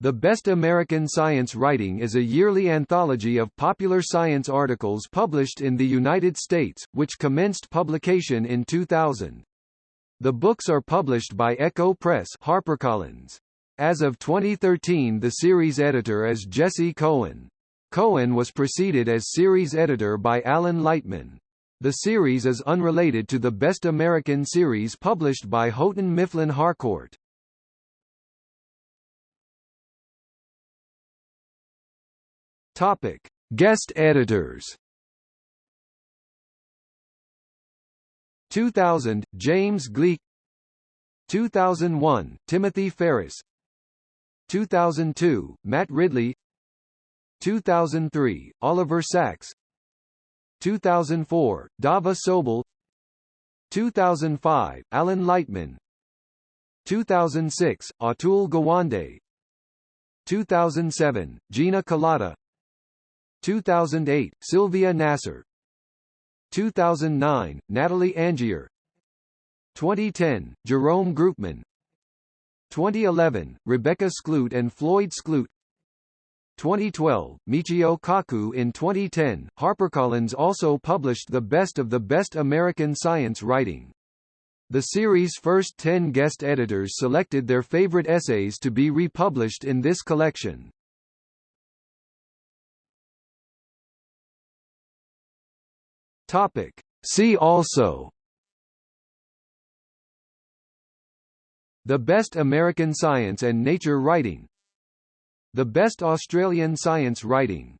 The Best American Science Writing is a yearly anthology of popular science articles published in the United States, which commenced publication in 2000. The books are published by Ecco Press HarperCollins. As of 2013 the series editor is Jesse Cohen. Cohen was preceded as series editor by Alan Lightman. The series is unrelated to the Best American series published by Houghton Mifflin Harcourt. Topic: Guest editors. 2000 James Gleick. 2001 Timothy Ferris. 2002 Matt Ridley. 2003 Oliver Sacks. 2004 Dava Sobel. 2005 Alan Lightman. 2006 Atul Gawande. 2007 Gina Kolata 2008, Sylvia Nasar 2009, Natalie Angier. 2010, Jerome Groopman 2011, Rebecca Skloot and Floyd Skloot. 2012, Michio Kaku. In 2010, HarperCollins also published the best of the best American science writing. The series' first 10 guest editors selected their favorite essays to be republished in this collection. Topic. See also. The Best American Science and Nature Writing. The Best Australian Science Writing